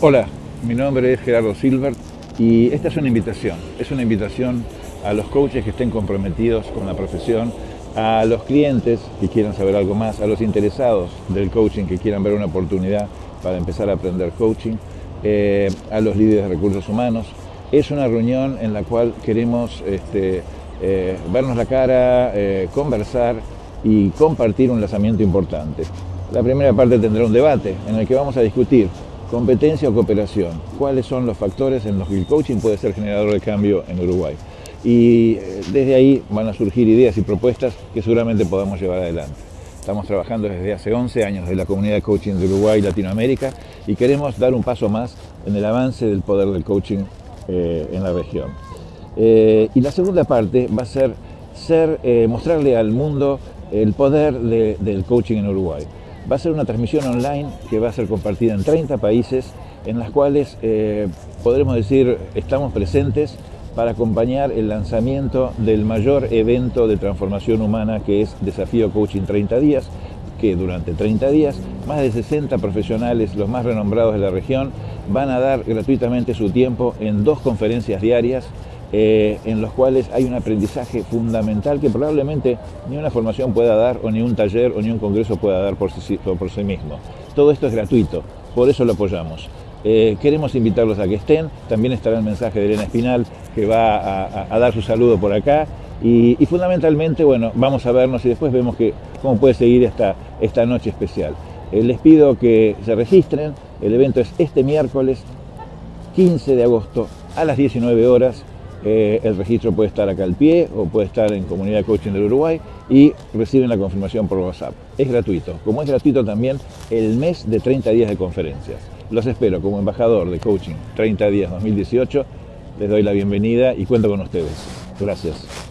Hola, mi nombre es Gerardo Silver y esta es una invitación. Es una invitación a los coaches que estén comprometidos con la profesión, a los clientes que quieran saber algo más, a los interesados del coaching que quieran ver una oportunidad para empezar a aprender coaching, eh, a los líderes de recursos humanos. Es una reunión en la cual queremos este, eh, vernos la cara, eh, conversar y compartir un lanzamiento importante. La primera parte tendrá un debate en el que vamos a discutir competencia o cooperación, cuáles son los factores en los que el coaching puede ser generador de cambio en Uruguay. Y eh, desde ahí van a surgir ideas y propuestas que seguramente podamos llevar adelante. Estamos trabajando desde hace 11 años en la comunidad de coaching de Uruguay y Latinoamérica y queremos dar un paso más en el avance del poder del coaching eh, en la región. Eh, y la segunda parte va a ser mostrarle al mundo el poder del coaching en Uruguay. Va a ser una transmisión online que va a ser compartida en 30 países en las cuales eh, podremos decir estamos presentes para acompañar el lanzamiento del mayor evento de transformación humana que es Desafío Coaching 30 días, que durante 30 días más de 60 profesionales, los más renombrados de la región, van a dar gratuitamente su tiempo en dos conferencias diarias eh, en los cuales hay un aprendizaje fundamental que probablemente ni una formación pueda dar, o ni un taller, o ni un congreso pueda dar por sí, mismo. Todo esto es gratuito, por eso lo apoyamos. Eh, queremos invitarlos a que estén, también estará el mensaje de Elena Espinal, que va a, dar su saludo por acá, y, fundamentalmente, bueno, vamos a vernos y después vemos que, cómo puede seguir esta, esta noche especial. Eh, les pido que se registren, el evento es este miércoles 15 de agosto a las 19 horas, eh, el registro puede estar acá al pie o puede estar en Comunidad Coaching del Uruguay y reciben la confirmación por WhatsApp. Es gratuito, como es gratuito también el mes de 30 días de conferencias. Los espero como embajador de Coaching 30 días 2018. Les doy la bienvenida y cuento con ustedes. Gracias.